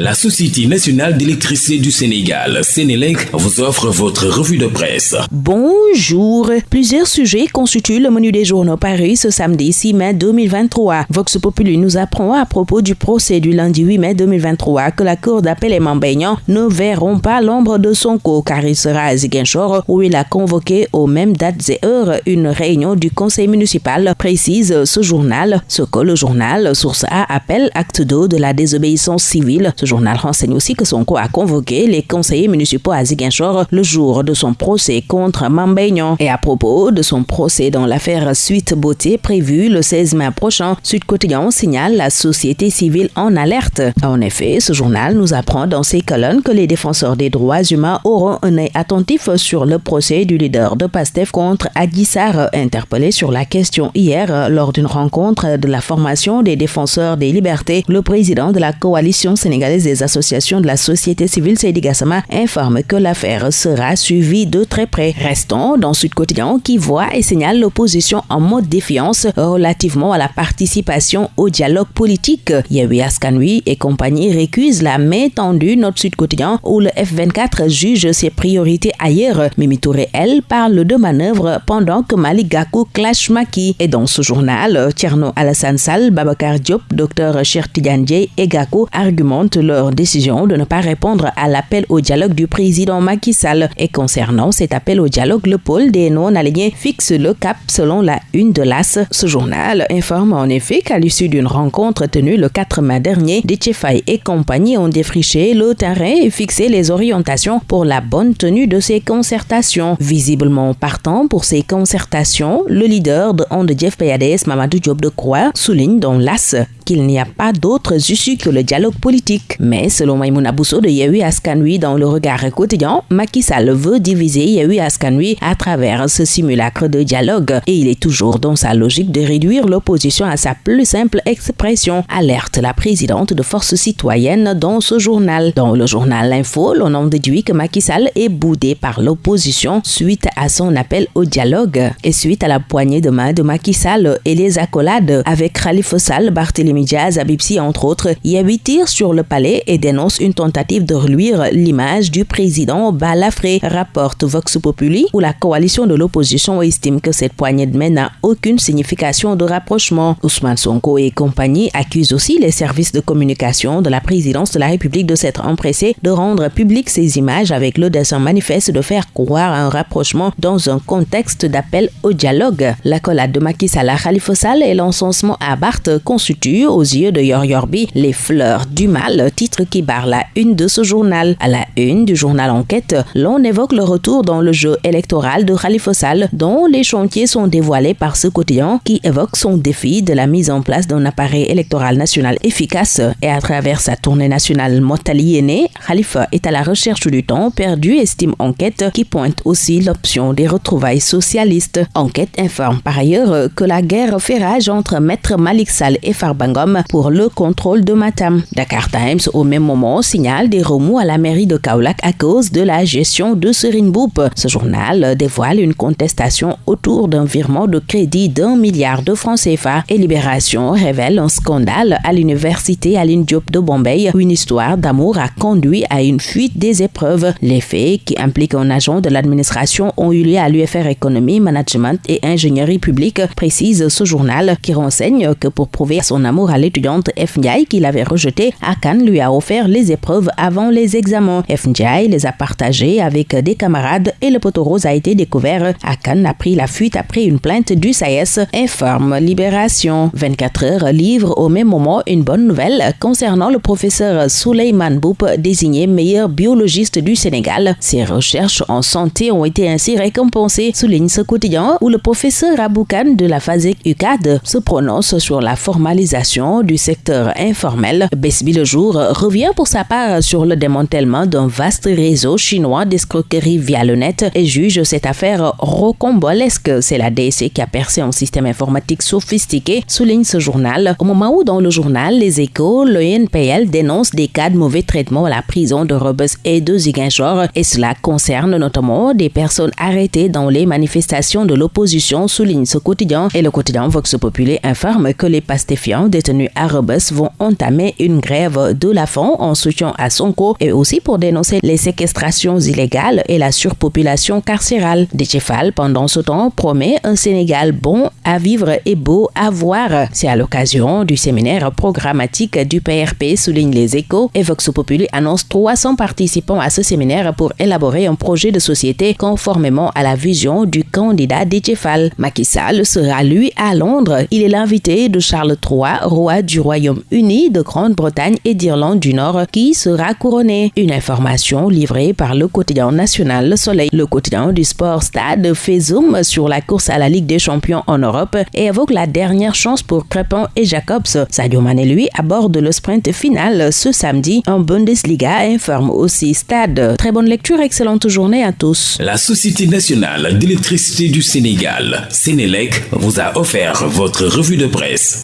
La Société nationale d'électricité du Sénégal, Sénélec, vous offre votre revue de presse. Bonjour. Plusieurs sujets constituent le menu des journaux Paris ce samedi 6 mai 2023. Vox Populi nous apprend à propos du procès du lundi 8 mai 2023 que la Cour d'appel et Mambéignan ne verront pas l'ombre de son co car il sera à Ziguinchor où il a convoqué aux mêmes dates et heures une réunion du conseil municipal, précise ce journal. Ce que le journal Source A appelle acte 2 de la désobéissance civile journal renseigne aussi que Sonko a convoqué les conseillers municipaux à Ziguinchor le jour de son procès contre Mambéignan. Et à propos de son procès dans l'affaire Suite Beauté prévu le 16 mai prochain, Sud Quotidien signale la société civile en alerte. En effet, ce journal nous apprend dans ses colonnes que les défenseurs des droits humains auront un œil attentif sur le procès du leader de PASTEF contre Aguissar, interpellé sur la question hier lors d'une rencontre de la formation des défenseurs des libertés. Le président de la coalition sénégalaise des associations de la société civile, Seydi Gassama, informe que l'affaire sera suivie de très près. Restons dans Sud Quotidien qui voit et signale l'opposition en mode défiance relativement à la participation au dialogue politique. Yahui Askanui et compagnie récusent la main tendue notre Sud Quotidien où le F24 juge ses priorités ailleurs. Mimi Touré, elle, parle de manœuvre pendant que Malik Gakou clash Maki. Et dans ce journal, Tierno Alassane Sall, Babakar Diop, Dr. Chertidiane et Gakou argumentent leur décision de ne pas répondre à l'appel au dialogue du président Macky Sall. Et concernant cet appel au dialogue, le pôle des non-alignés fixe le cap selon la une de l'AS. Ce journal informe en effet qu'à l'issue d'une rencontre tenue le 4 mai dernier, Détchefay et compagnie ont défriché le terrain et fixé les orientations pour la bonne tenue de ces concertations. Visiblement partant pour ces concertations, le leader de Onde Jeff Payades, Mamadou Diop de Croix, souligne dans l'AS qu'il n'y a pas d'autres issues que le dialogue politique. Mais selon Maïmouna Bousso de Yehui Askanui dans le regard quotidien, Macky veut diviser Yehui Askanui à travers ce simulacre de dialogue et il est toujours dans sa logique de réduire l'opposition à sa plus simple expression, alerte la présidente de Force citoyenne dans ce journal. Dans le journal L'Info, l'on en déduit que Macky est boudé par l'opposition suite à son appel au dialogue et suite à la poignée de main de Macky Sall et les accolades avec Khalifa Sall, Barthélémy médias, Abipsi entre autres, y avait tir sur le palais et dénonce une tentative de reluire l'image du président Balafré, rapporte Vox Populi, où la coalition de l'opposition estime que cette poignée de main n'a aucune signification de rapprochement. Ousmane Sonko et compagnie accusent aussi les services de communication de la présidence de la République de s'être empressés de rendre public ces images avec le dessin manifeste de faire croire à un rapprochement dans un contexte d'appel au dialogue. L'accolade de Macky Sall à Khalifa Sall et l'encensement à Barthes constituent aux yeux de Yor Yorbi les fleurs du mal, titre qui barre la une de ce journal. À la une du journal Enquête, l'on évoque le retour dans le jeu électoral de Khalifa Sall, dont les chantiers sont dévoilés par ce quotidien qui évoque son défi de la mise en place d'un appareil électoral national efficace. Et à travers sa tournée nationale Motaliénée, Khalifa est à la recherche du temps perdu, estime Enquête, qui pointe aussi l'option des retrouvailles socialistes. Enquête informe par ailleurs que la guerre fait rage entre Maître Malik Sall et Farbango pour le contrôle de Matam. Dakar Times, au même moment, signale des remous à la mairie de Kaolack à cause de la gestion de Serine Boup. Ce journal dévoile une contestation autour d'un virement de crédit d'un milliard de francs CFA et Libération révèle un scandale à l'université Aline Diop de Bombay une histoire d'amour a conduit à une fuite des épreuves. Les faits qui impliquent un agent de l'administration ont eu lieu à l'UFR Économie, Management et Ingénierie publique, précise ce journal qui renseigne que pour prouver son amour à l'étudiante F. Ndiaye qu'il avait rejeté, Akan lui a offert les épreuves avant les examens. F. Ndiaye les a partagées avec des camarades et le poteau rose a été découvert. Akan a pris la fuite après une plainte du SAES, informe Libération. 24 heures livre au même moment une bonne nouvelle concernant le professeur Souleyman Boup, désigné meilleur biologiste du Sénégal. Ses recherches en santé ont été ainsi récompensées, souligne ce quotidien où le professeur Aboukan de la FASEC UCAD se prononce sur la formalisation du secteur informel, Besbi le jour revient pour sa part sur le démantèlement d'un vaste réseau chinois d'escroquerie via le net et juge cette affaire rocambolesque. C'est la DSC qui a percé un système informatique sophistiqué, souligne ce journal, au moment où dans le journal Les Échos, le NPL dénonce des cas de mauvais traitement à la prison de Rebus et de Ziguinchor et cela concerne notamment des personnes arrêtées dans les manifestations de l'opposition, souligne ce quotidien. Et le quotidien Vox Populi informe que les pastéfiants détenus à Rebus vont entamer une grève de la faim en soutien à Sonko et aussi pour dénoncer les séquestrations illégales et la surpopulation carcérale. Déchefal, pendant ce temps, promet un Sénégal bon à vivre et beau à voir. C'est à l'occasion du séminaire programmatique du PRP, souligne les échos, et Vox Populi annonce 300 participants à ce séminaire pour élaborer un projet de société conformément à la vision du candidat Déchefal. Macky Sall sera lui à Londres. Il est l'invité de Charles III, roi du Royaume-Uni, de Grande-Bretagne et d'Irlande du Nord, qui sera couronné. Une information livrée par le quotidien national Le Soleil. Le quotidien du sport Stade fait zoom sur la course à la Ligue des Champions en Europe et évoque la dernière chance pour Crépin et Jacobs. Sadio Mané, lui, aborde le sprint final ce samedi en Bundesliga, informe aussi Stade. Très bonne lecture, excellente journée à tous. La Société nationale d'électricité du Sénégal, Sénélec, vous a offert votre revue de presse.